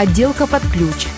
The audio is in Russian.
отделка под ключ,